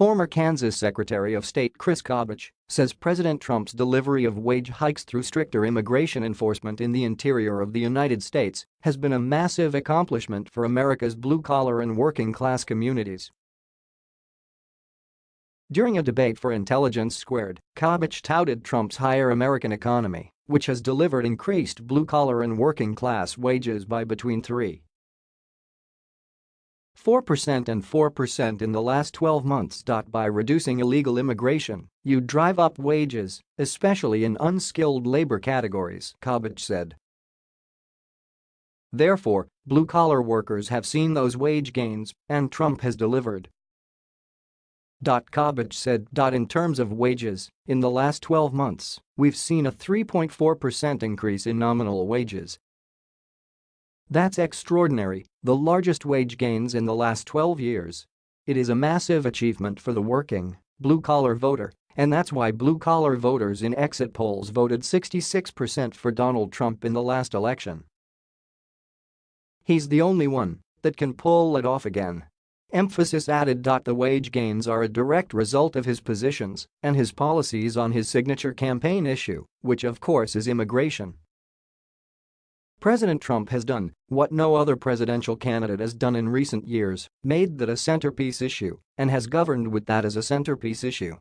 Former Kansas Secretary of State Chris Kobach says President Trump's delivery of wage hikes through stricter immigration enforcement in the interior of the United States has been a massive accomplishment for America's blue-collar and working-class communities. During a debate for Intelligence Squared, Kobach touted Trump's hire American economy, which has delivered increased blue-collar and working-class wages by between 3 4% and 4% in the last 12 months. By reducing illegal immigration, you drive up wages, especially in unskilled labor categories, Kobach said. Therefore, blue-collar workers have seen those wage gains, and Trump has delivered. Kobach said. In terms of wages, in the last 12 months, we've seen a 3.4% increase in nominal wages. That's extraordinary, the largest wage gains in the last 12 years. It is a massive achievement for the working, blue-collar voter, and that's why blue-collar voters in exit polls voted 66% for Donald Trump in the last election. He's the only one that can pull it off again. Emphasis added. The wage gains are a direct result of his positions and his policies on his signature campaign issue, which of course is immigration. President Trump has done what no other presidential candidate has done in recent years, made that a centerpiece issue, and has governed with that as a centerpiece issue.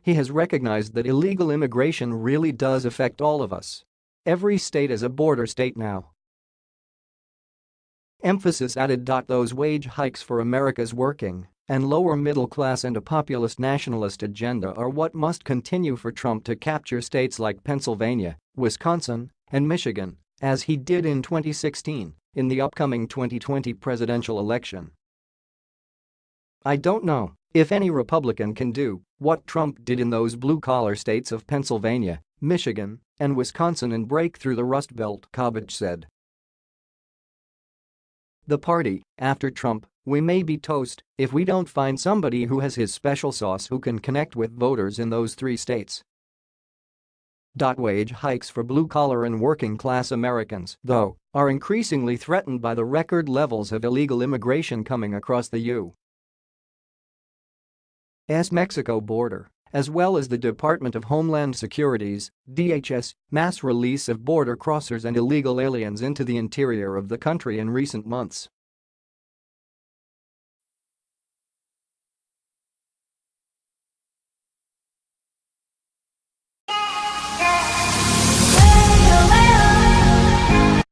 He has recognized that illegal immigration really does affect all of us. Every state is a border state now, Emphasis added. Those wage hikes for America's working and lower middle class and a populist nationalist agenda are what must continue for Trump to capture states like Pennsylvania, Wisconsin, and Michigan, as he did in 2016 in the upcoming 2020 presidential election. I don't know if any Republican can do what Trump did in those blue-collar states of Pennsylvania, Michigan, and Wisconsin and break through the Rust Belt, Kobach said. The party, after Trump, we may be toast if we don't find somebody who has his special sauce who can connect with voters in those three states. Wage hikes for blue-collar and working-class Americans, though, are increasingly threatened by the record levels of illegal immigration coming across the U.S. Mexico border as well as the Department of Homeland Security's DHS mass release of border crossers and illegal aliens into the interior of the country in recent months.